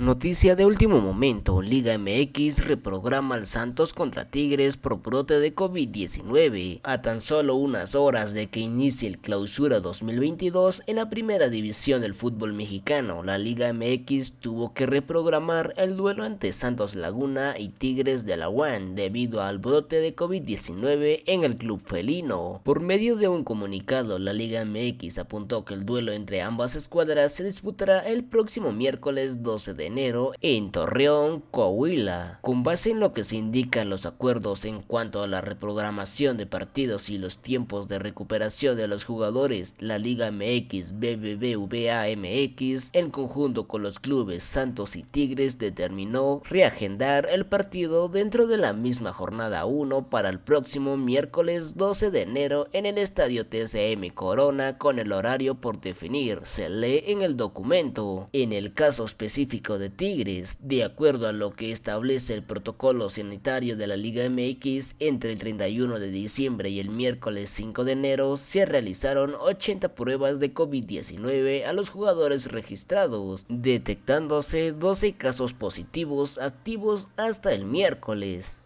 Noticia de último momento, Liga MX reprograma al Santos contra Tigres por brote de COVID-19. A tan solo unas horas de que inicie el clausura 2022 en la primera división del fútbol mexicano, la Liga MX tuvo que reprogramar el duelo ante Santos Laguna y Tigres de la UAN debido al brote de COVID-19 en el club felino. Por medio de un comunicado, la Liga MX apuntó que el duelo entre ambas escuadras se disputará el próximo miércoles 12 de enero en Torreón, Coahuila. Con base en lo que se indican los acuerdos en cuanto a la reprogramación de partidos y los tiempos de recuperación de los jugadores, la Liga MX BBVA MX, en conjunto con los clubes Santos y Tigres, determinó reagendar el partido dentro de la misma jornada 1 para el próximo miércoles 12 de enero en el estadio TCM Corona con el horario por definir, se lee en el documento. En el caso específico de Tigres, de acuerdo a lo que establece el protocolo sanitario de la Liga MX, entre el 31 de diciembre y el miércoles 5 de enero se realizaron 80 pruebas de COVID-19 a los jugadores registrados, detectándose 12 casos positivos activos hasta el miércoles.